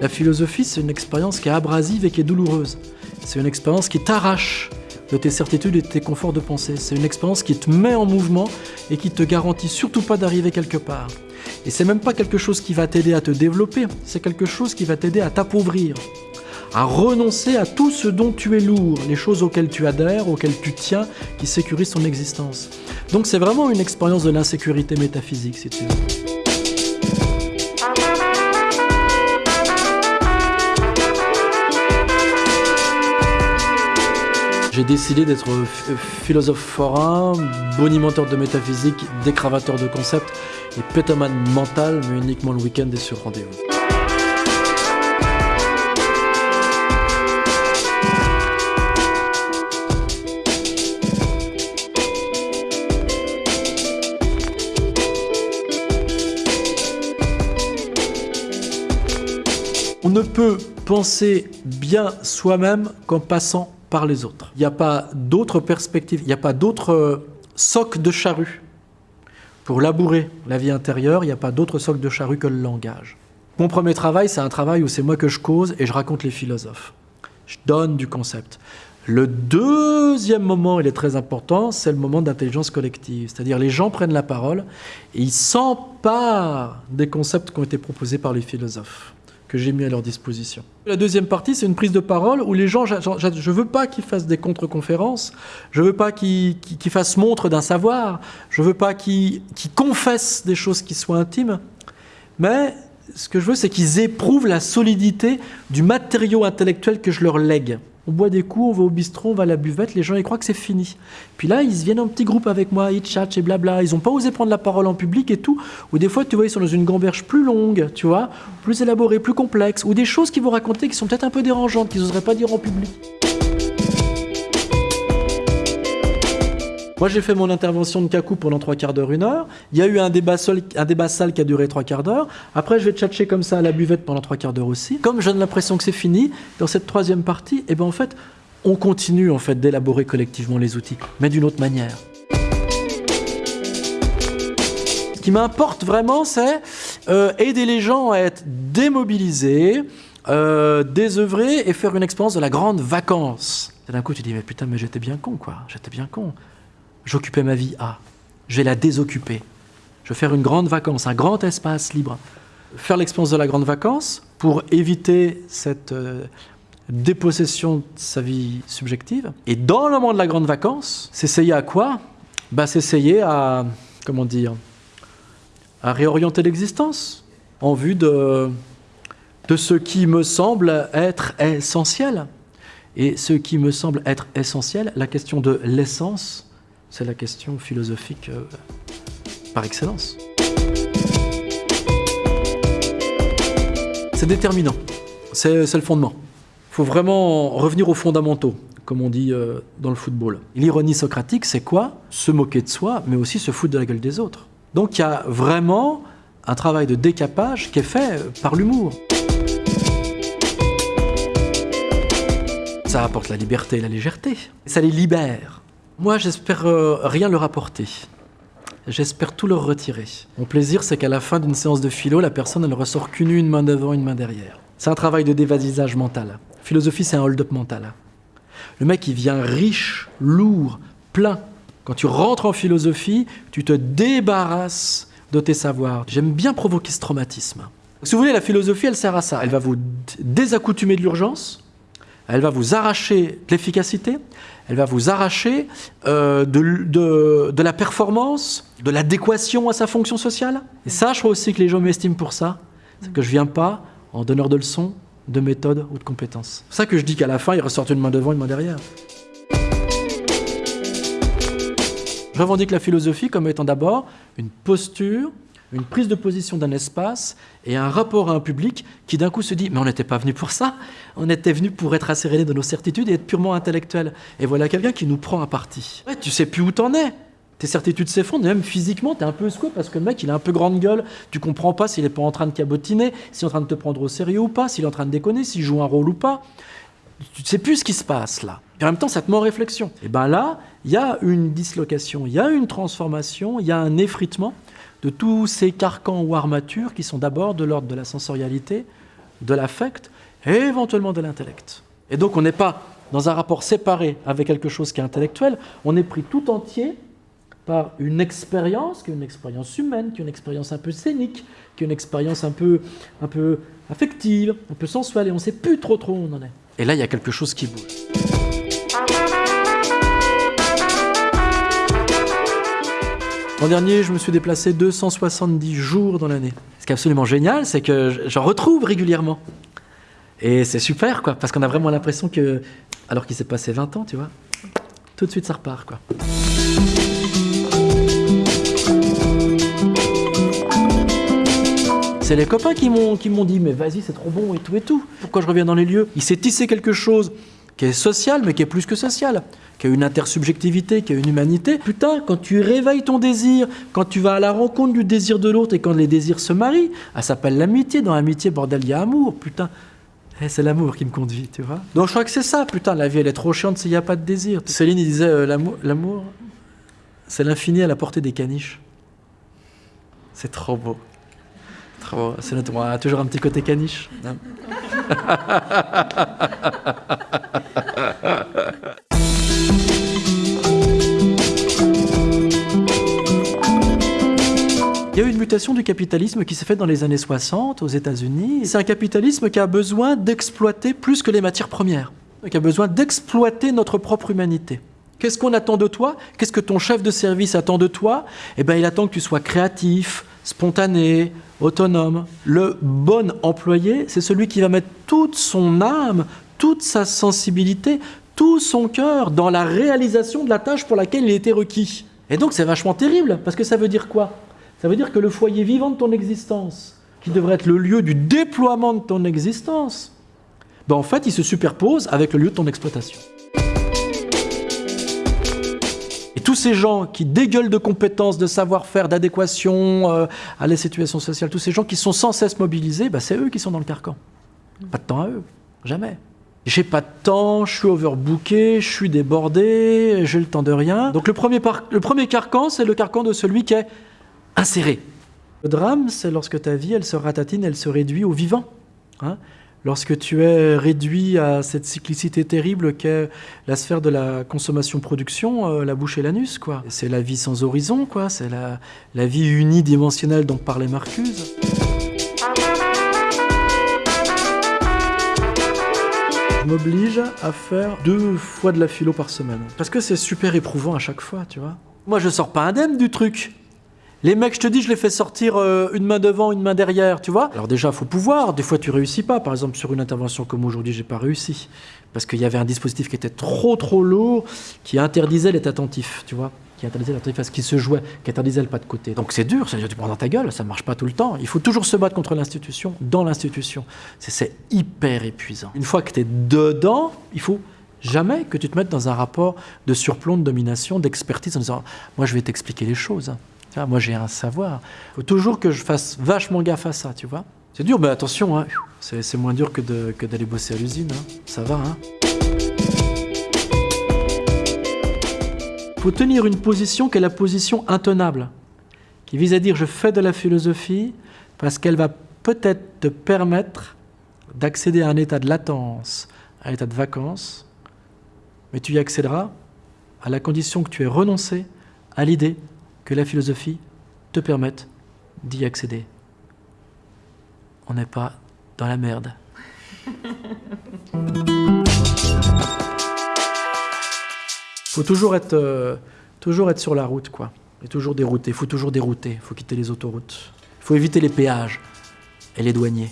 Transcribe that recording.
La philosophie, c'est une expérience qui est abrasive et qui est douloureuse. C'est une expérience qui t'arrache de tes certitudes et de tes conforts de pensée. C'est une expérience qui te met en mouvement et qui te garantit surtout pas d'arriver quelque part. Et c'est même pas quelque chose qui va t'aider à te développer, c'est quelque chose qui va t'aider à t'appauvrir, à renoncer à tout ce dont tu es lourd, les choses auxquelles tu adhères, auxquelles tu tiens, qui sécurisent ton existence. Donc c'est vraiment une expérience de l'insécurité métaphysique, si tu veux. J'ai décidé d'être philosophe forain, bonimenteur de métaphysique, décravateur de concepts et pétomane mental, mais uniquement le week-end et sur rendez-vous. On ne peut penser bien soi-même qu'en passant par les autres. Il n'y a pas d'autre perspective, il n'y a pas d'autre euh, soc de charrue. Pour labourer la vie intérieure, il n'y a pas d'autre soc de charrue que le langage. Mon premier travail, c'est un travail où c'est moi que je cause et je raconte les philosophes. Je donne du concept. Le deuxième moment, il est très important, c'est le moment d'intelligence collective. C'est-à-dire les gens prennent la parole et ils s'emparent des concepts qui ont été proposés par les philosophes que j'ai mis à leur disposition. La deuxième partie, c'est une prise de parole où les gens, je ne veux pas qu'ils fassent des contre-conférences, je ne veux pas qu'ils fassent montre d'un savoir, je ne veux pas qu'ils confessent des choses qui soient intimes, mais ce que je veux, c'est qu'ils éprouvent la solidité du matériau intellectuel que je leur lègue on boit des coups, on va au bistrot, on va à la buvette, les gens ils croient que c'est fini. Puis là, ils viennent en petit groupe avec moi, ils chatchent et blabla, ils n'ont pas osé prendre la parole en public et tout. Ou des fois, tu vois, ils sont dans une gamberge plus longue, tu vois, plus élaborée, plus complexe, ou des choses qu'ils vont raconter qui sont peut-être un peu dérangeantes, qu'ils n'oseraient pas dire en public. Moi, j'ai fait mon intervention de cacou pendant trois quarts d'heure, une heure. Il y a eu un débat, seul, un débat sale qui a duré trois quarts d'heure. Après, je vais tchatcher comme ça à la buvette pendant trois quarts d'heure aussi. Comme j'ai l'impression que c'est fini, dans cette troisième partie, eh ben, en fait, on continue en fait, d'élaborer collectivement les outils, mais d'une autre manière. Ce qui m'importe vraiment, c'est euh, aider les gens à être démobilisés, euh, désœuvrés et faire une expérience de la grande vacance. D'un coup, tu dis, mais putain, mais j'étais bien con, quoi. J'étais bien con j'occupais ma vie à. Je vais la désoccuper. Je vais faire une grande vacance, un grand espace libre. Faire l'expérience de la grande vacance pour éviter cette euh, dépossession de sa vie subjective. Et dans le moment de la grande vacance, s'essayer à quoi? Bah, S'essayer à, comment dire, à réorienter l'existence en vue de, de ce qui me semble être essentiel. Et ce qui me semble être essentiel, la question de l'essence, c'est la question philosophique euh, par excellence. C'est déterminant, c'est le fondement. Il faut vraiment revenir aux fondamentaux, comme on dit euh, dans le football. L'ironie socratique, c'est quoi? Se moquer de soi, mais aussi se foutre de la gueule des autres. Donc il y a vraiment un travail de décapage qui est fait par l'humour. Ça apporte la liberté et la légèreté. Ça les libère. Moi, j'espère euh, rien leur apporter. J'espère tout leur retirer. Mon plaisir, c'est qu'à la fin d'une séance de philo, la personne, elle ressort qu'une une main devant, une main derrière. C'est un travail de dévasisage mental. Philosophie, c'est un hold-up mental. Le mec, il vient riche, lourd, plein. Quand tu rentres en philosophie, tu te débarrasses de tes savoirs. J'aime bien provoquer ce traumatisme. Si vous voulez, la philosophie, elle sert à ça. Elle va vous désaccoutumer de l'urgence, elle va vous arracher de l'efficacité, elle va vous arracher euh, de, la performance, de l'adéquation à sa fonction sociale. Et ça, je crois aussi que les gens m'estiment pour ça, c'est que je ne viens pas en donneur de leçons, de méthode ou de compétences. C'est ça que je dis qu'à la fin, il ressortent une main devant, une main derrière. Je revendique la philosophie comme étant d'abord une posture une prise de position d'un espace et un rapport à un public qui d'un coup se dit « mais on n'était pas venu pour ça, on était venu pour être asséréné de nos certitudes et être purement intellectuel. » Et voilà quelqu'un qui nous prend à partie. Ouais, tu sais plus où t'en es tes certitudes s'effondrent, même physiquement, tu es un peu secoué parce que le mec, il a un peu grande gueule, tu comprends pas s'il est pas en train de cabotiner, s'il est en train de te prendre au sérieux ou pas, s'il est en train de déconner, s'il joue un rôle ou pas. Tu ne sais plus ce qui se passe là. Et en même temps, ça te met en réflexion. Et bien là, il y a une dislocation, il y a une transformation, il y a un effritement de tous ces carcans ou armatures qui sont d'abord de l'ordre de la sensorialité, de l'affect et éventuellement de l'intellect. Et donc on n'est pas dans un rapport séparé avec quelque chose qui est intellectuel, on est pris tout entier par une expérience, qui est une expérience humaine, qui est une expérience un peu scénique, qui est une expérience un peu, un peu affective, un peu sensuelle, et on ne sait plus trop trop où on en est. Et là, il y a quelque chose qui bouge. L'an dernier, je me suis déplacé 270 jours dans l'année. Ce qui est absolument génial, c'est que j'en retrouve régulièrement. Et c'est super, quoi, parce qu'on a vraiment l'impression que, alors qu'il s'est passé 20 ans, tu vois, tout de suite ça repart, quoi. C'est les copains qui m'ont dit mais vas-y c'est trop bon et tout et tout. Pourquoi je reviens dans les lieux? Il s'est tissé quelque chose qui est social mais qui est plus que social qui a une intersubjectivité, qui a une humanité. Putain, quand tu réveilles ton désir, quand tu vas à la rencontre du désir de l'autre et quand les désirs se marient, ça s'appelle l'amitié. Dans l'amitié, bordel, il y a amour. Putain, eh, c'est l'amour qui me conduit, tu vois. Donc je crois que c'est ça, putain, la vie elle est trop chiante s'il n'y a pas de désir. Céline il disait euh, l'amour, c'est l'infini à la portée des caniches. C'est trop beau. Trop beau. C'est notre, moi, toujours un petit côté caniche. Il y a eu une mutation du capitalisme qui s'est faite dans les années 60 aux États-Unis. C'est un capitalisme qui a besoin d'exploiter plus que les matières premières, qui a besoin d'exploiter notre propre humanité. Qu'est-ce qu'on attend de toi? Qu'est-ce que ton chef de service attend de toi? Eh bien, il attend que tu sois créatif, spontané, autonome. Le bon employé, c'est celui qui va mettre toute son âme, toute sa sensibilité, tout son cœur dans la réalisation de la tâche pour laquelle il était requis. Et donc c'est vachement terrible, parce que ça veut dire quoi? Ça veut dire que le foyer vivant de ton existence, qui devrait être le lieu du déploiement de ton existence, ben en fait, il se superpose avec le lieu de ton exploitation. Et tous ces gens qui dégueulent de compétences, de savoir-faire, d'adéquation euh, à la situation sociale, tous ces gens qui sont sans cesse mobilisés, ben c'est eux qui sont dans le carcan. Pas de temps à eux, jamais. J'ai pas de temps, je suis overbooké, je suis débordé, j'ai le temps de rien. Donc le premier, le premier carcan, c'est le carcan de celui qui est inséré. Le drame, c'est lorsque ta vie, elle se ratatine, elle se réduit au vivant. Hein. Lorsque tu es réduit à cette cyclicité terrible qu'est la sphère de la consommation-production, euh, la bouche et l'anus, quoi. C'est la vie sans horizon, quoi. C'est la, la vie unidimensionnelle dont parlait Marcuse. Je m'oblige à faire deux fois de la philo par semaine. Parce que c'est super éprouvant à chaque fois, tu vois. Moi, je sors pas indemne du truc. Les mecs, je te dis, je les fais sortir euh, une main devant, une main derrière, tu vois. Alors déjà, faut pouvoir. Des fois, tu réussis pas. Par exemple, sur une intervention comme aujourd'hui, j'ai pas réussi parce qu'il y avait un dispositif qui était trop trop lourd, qui interdisait l'être attentif, tu vois, qui interdisait l'attentif à ce qui se jouait, qui interdisait le pas de côté. Donc c'est dur, ça tu prends dans ta gueule, ça marche pas tout le temps. Il faut toujours se battre contre l'institution, dans l'institution. C'est hyper épuisant. Une fois que tu es dedans, il faut jamais que tu te mettes dans un rapport de surplomb, de domination, d'expertise en disant moi je vais t'expliquer les choses moi, j'ai un savoir. Il faut toujours que je fasse vachement gaffe à ça, tu vois. C'est dur, mais attention, hein. c'est moins dur que d'aller bosser à l'usine. Hein. Ça va, hein. faut tenir une position qui est la position intenable, qui vise à dire je fais de la philosophie parce qu'elle va peut-être te permettre d'accéder à un état de latence, à un état de vacances, mais tu y accéderas à la condition que tu aies renoncé à l'idée que la philosophie te permette d'y accéder. On n'est pas dans la merde. faut toujours être, euh, toujours être sur la route, quoi. Et toujours dérouter. Il faut toujours dérouter. Il faut quitter les autoroutes. Il faut éviter les péages et les douaniers.